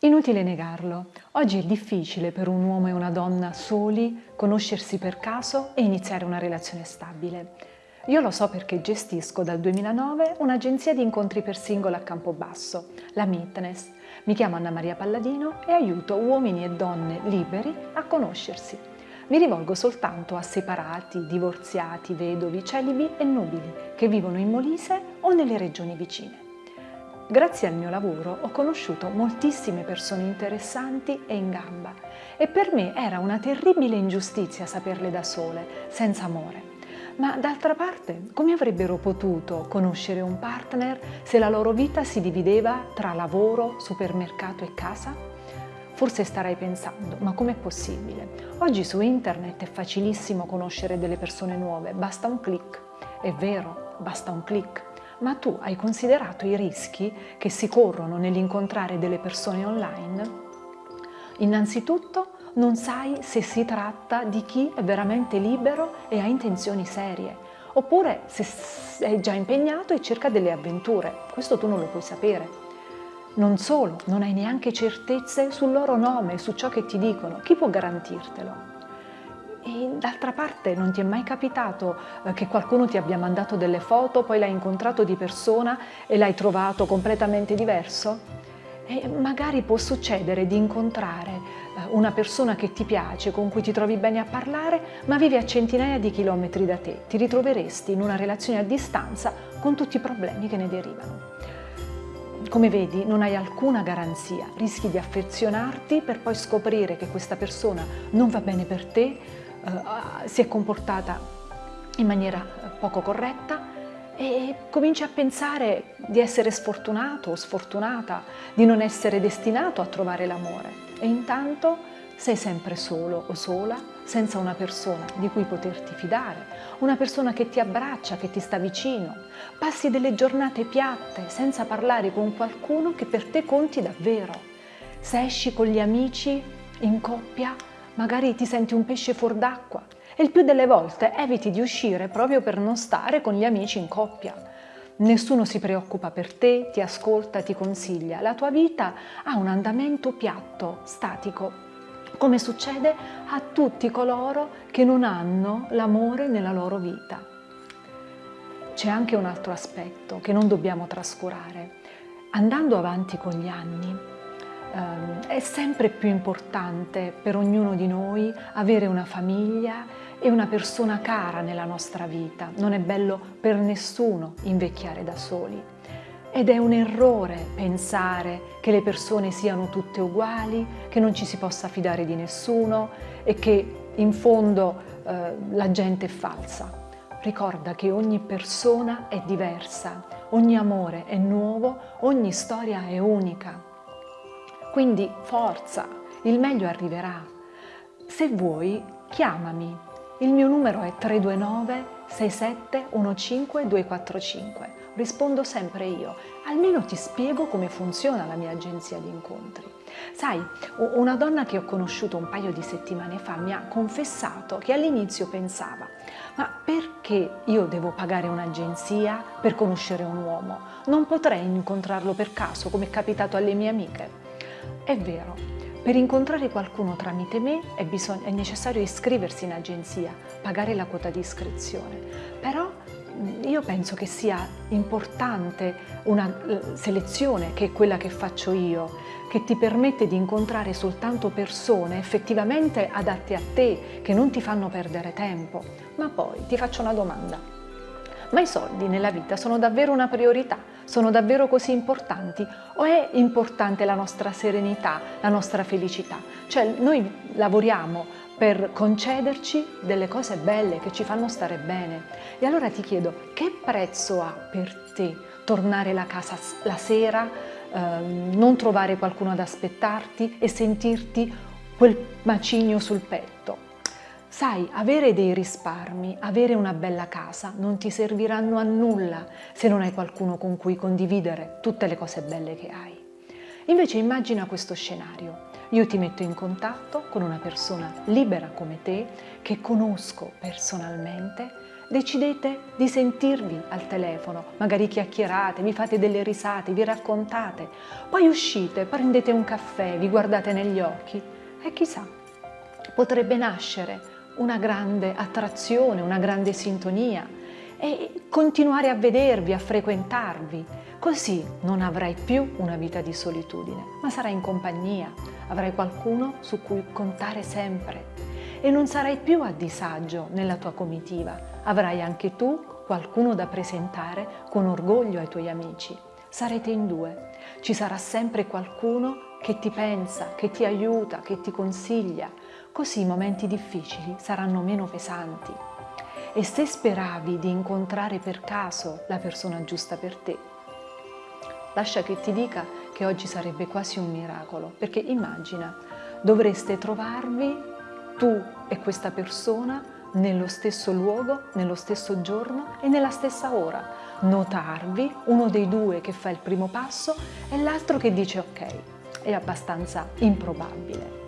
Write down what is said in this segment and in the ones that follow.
Inutile negarlo, oggi è difficile per un uomo e una donna soli conoscersi per caso e iniziare una relazione stabile. Io lo so perché gestisco dal 2009 un'agenzia di incontri per singolo a Campobasso, la Meetness. Mi chiamo Anna Maria Palladino e aiuto uomini e donne liberi a conoscersi. Mi rivolgo soltanto a separati, divorziati, vedovi, celibi e nubili che vivono in Molise o nelle regioni vicine. Grazie al mio lavoro ho conosciuto moltissime persone interessanti e in gamba e per me era una terribile ingiustizia saperle da sole, senza amore. Ma d'altra parte, come avrebbero potuto conoscere un partner se la loro vita si divideva tra lavoro, supermercato e casa? Forse starai pensando, ma com'è possibile? Oggi su internet è facilissimo conoscere delle persone nuove, basta un clic. È vero, basta un clic ma tu hai considerato i rischi che si corrono nell'incontrare delle persone online? Innanzitutto non sai se si tratta di chi è veramente libero e ha intenzioni serie, oppure se è già impegnato e cerca delle avventure. Questo tu non lo puoi sapere. Non solo, non hai neanche certezze sul loro nome, su ciò che ti dicono. Chi può garantirtelo? E d'altra parte non ti è mai capitato eh, che qualcuno ti abbia mandato delle foto, poi l'hai incontrato di persona e l'hai trovato completamente diverso? E magari può succedere di incontrare eh, una persona che ti piace, con cui ti trovi bene a parlare, ma vive a centinaia di chilometri da te. Ti ritroveresti in una relazione a distanza con tutti i problemi che ne derivano. Come vedi non hai alcuna garanzia, rischi di affezionarti per poi scoprire che questa persona non va bene per te, eh, si è comportata in maniera poco corretta e cominci a pensare di essere sfortunato o sfortunata, di non essere destinato a trovare l'amore e intanto sei sempre solo o sola, senza una persona di cui poterti fidare, una persona che ti abbraccia, che ti sta vicino. Passi delle giornate piatte senza parlare con qualcuno che per te conti davvero. Se esci con gli amici in coppia, magari ti senti un pesce fuor d'acqua e il più delle volte eviti di uscire proprio per non stare con gli amici in coppia. Nessuno si preoccupa per te, ti ascolta, ti consiglia. La tua vita ha un andamento piatto, statico, come succede a tutti coloro che non hanno l'amore nella loro vita. C'è anche un altro aspetto che non dobbiamo trascurare. Andando avanti con gli anni, è sempre più importante per ognuno di noi avere una famiglia e una persona cara nella nostra vita. Non è bello per nessuno invecchiare da soli. Ed è un errore pensare che le persone siano tutte uguali, che non ci si possa fidare di nessuno e che in fondo eh, la gente è falsa. Ricorda che ogni persona è diversa, ogni amore è nuovo, ogni storia è unica. Quindi forza, il meglio arriverà. Se vuoi, chiamami. Il mio numero è 329 6715 245. Rispondo sempre io. Almeno ti spiego come funziona la mia agenzia di incontri. Sai, una donna che ho conosciuto un paio di settimane fa mi ha confessato che all'inizio pensava ma perché io devo pagare un'agenzia per conoscere un uomo? Non potrei incontrarlo per caso come è capitato alle mie amiche? È vero, per incontrare qualcuno tramite me è, è, necessario iscriversi in agenzia, pagare la quota di iscrizione, però io penso che sia importante una selezione che è quella che faccio io, che ti permette di incontrare soltanto persone effettivamente adatte a te, che non ti fanno perdere tempo. Ma poi ti faccio una domanda. Ma i soldi nella vita sono davvero una priorità? Sono davvero così importanti? O è importante la nostra serenità, la nostra felicità? Cioè noi lavoriamo per concederci delle cose belle che ci fanno stare bene. E allora ti chiedo, che prezzo ha per te tornare a casa la sera, ehm, non trovare qualcuno ad aspettarti e sentirti quel macigno sul petto? Sai, avere dei risparmi, avere una bella casa non ti serviranno a nulla se non hai qualcuno con cui condividere tutte le cose belle che hai. Invece immagina questo scenario. Io ti metto in contatto con una persona libera come te, che conosco personalmente decidete di sentirvi al telefono, magari chiacchierate, vi fate delle risate, vi raccontate, poi uscite, prendete un caffè, vi guardate negli occhi e chissà, potrebbe nascere una grande attrazione, una grande sintonia e continuare a vedervi, a frequentarvi. Così non avrai più una vita di solitudine, ma sarai in compagnia, avrai qualcuno su cui contare sempre e non sarai più a disagio nella tua comitiva, avrai anche tu qualcuno da presentare con orgoglio ai tuoi amici. Sarete in due, ci sarà sempre qualcuno che ti pensa, che ti aiuta, che ti consiglia, così i momenti difficili saranno meno pesanti. E se speravi di incontrare per caso la persona giusta per te, lascia che ti dica che oggi sarebbe quasi un miracolo, perché immagina, dovreste trovarvi tu e questa persona nello stesso luogo, nello stesso giorno e nella stessa ora. Notarvi, uno dei due che fa il primo passo e l'altro che dice ok, è abbastanza improbabile.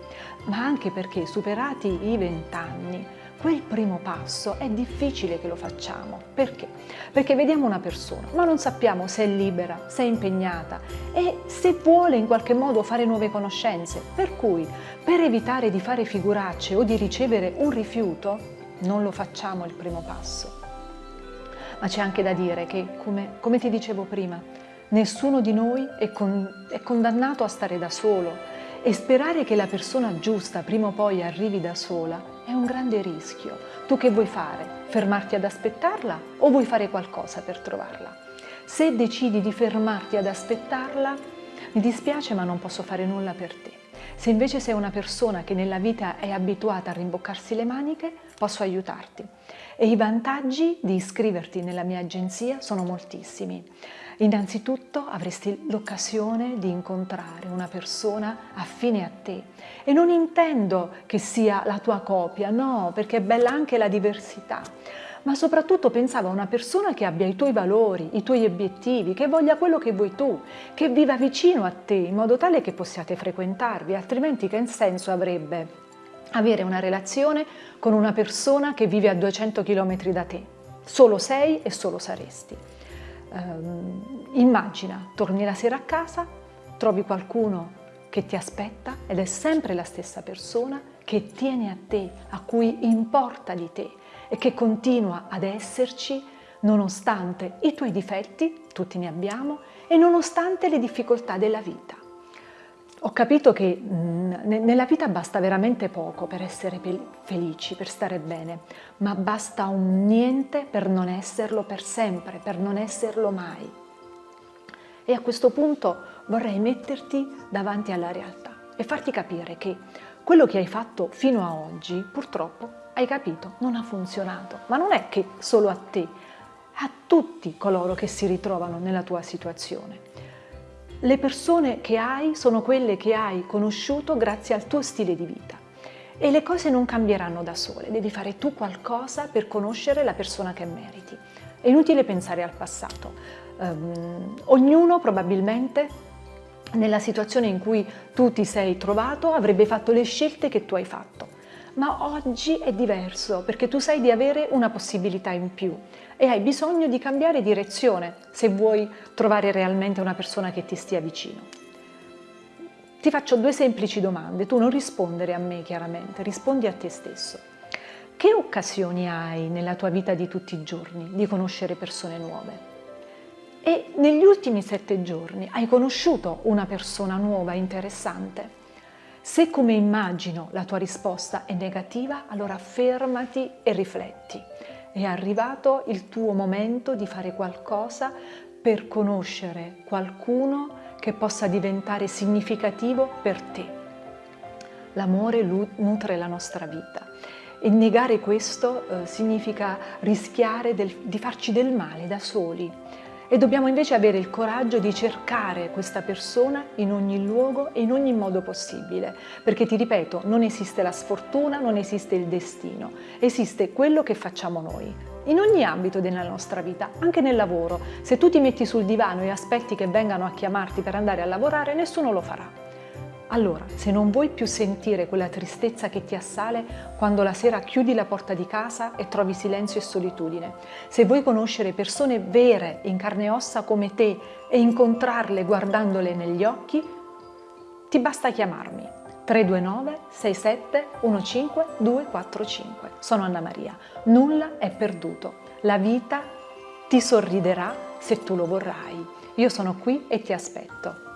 Ma anche perché superati i vent'anni quel primo passo è difficile che lo facciamo. Perché? Perché vediamo una persona, ma non sappiamo se è libera, se è impegnata e se vuole in qualche modo fare nuove conoscenze. Per cui, per evitare di fare figuracce o di ricevere un rifiuto, non lo facciamo il primo passo. Ma c'è anche da dire che, come, come ti dicevo prima, nessuno di noi è, con, è condannato a stare da solo e sperare che la persona giusta prima o poi arrivi da sola è un grande rischio. Tu che vuoi fare? Fermarti ad aspettarla o vuoi fare qualcosa per trovarla? Se decidi di fermarti ad aspettarla, mi dispiace ma non posso fare nulla per te. Se invece sei una persona che nella vita è abituata a rimboccarsi le maniche, posso aiutarti. E i vantaggi di iscriverti nella mia agenzia sono moltissimi. Innanzitutto avresti l'occasione di incontrare una persona affine a te e non intendo che sia la tua copia, no, perché è bella anche la diversità, ma soprattutto pensavo a una persona che abbia i tuoi valori, i tuoi obiettivi, che voglia quello che vuoi tu, che viva vicino a te in modo tale che possiate frequentarvi, altrimenti che senso avrebbe avere una relazione con una persona che vive a 200 km da te? Solo sei e solo saresti. Um, immagina, torni la sera a casa, trovi qualcuno che ti aspetta ed è sempre la stessa persona che tiene a te, a cui importa di te e che continua ad esserci nonostante i tuoi difetti, tutti ne abbiamo, e nonostante le difficoltà della vita. Ho capito che mh, nella vita basta veramente poco per essere felici, per stare bene, ma basta un niente per non esserlo per sempre, per non esserlo mai. E a questo punto vorrei metterti davanti alla realtà e farti capire che quello che hai fatto fino a oggi, purtroppo, hai capito, non ha funzionato. Ma non è che solo a te, a tutti coloro che si ritrovano nella tua situazione. Le persone che hai sono quelle che hai conosciuto grazie al tuo stile di vita. E le cose non cambieranno da sole, devi fare tu qualcosa per conoscere la persona che meriti. È inutile pensare al passato. Um, ognuno probabilmente nella situazione in cui tu ti sei trovato avrebbe fatto le scelte che tu hai fatto. Ma oggi è diverso perché tu sai di avere una possibilità in più e hai bisogno di cambiare direzione se vuoi trovare realmente una persona che ti stia vicino. Ti faccio due semplici domande, tu non rispondere a me chiaramente, rispondi a te stesso. Che occasioni hai nella tua vita di tutti i giorni di conoscere persone nuove? E negli ultimi sette giorni hai conosciuto una persona nuova, interessante? Se come immagino la tua risposta è negativa, allora fermati e rifletti. È arrivato il tuo momento di fare qualcosa per conoscere qualcuno che possa diventare significativo per te. L'amore nutre la nostra vita e negare questo eh, significa rischiare del, di farci del male da soli e dobbiamo invece avere il coraggio di cercare questa persona in ogni luogo e in ogni modo possibile, perché ti ripeto, non esiste la sfortuna, non esiste il destino, esiste quello che facciamo noi. In ogni ambito della nostra vita, anche nel lavoro, se tu ti metti sul divano e aspetti che vengano a chiamarti per andare a lavorare, nessuno lo farà. Allora, se non vuoi più sentire quella tristezza che ti assale quando la sera chiudi la porta di casa e trovi silenzio e solitudine, se vuoi conoscere persone vere in carne e ossa come te e incontrarle guardandole negli occhi, ti basta chiamarmi 329 67 15 245. Sono Anna Maria. Nulla è perduto. La vita ti sorriderà se tu lo vorrai. Io sono qui e ti aspetto.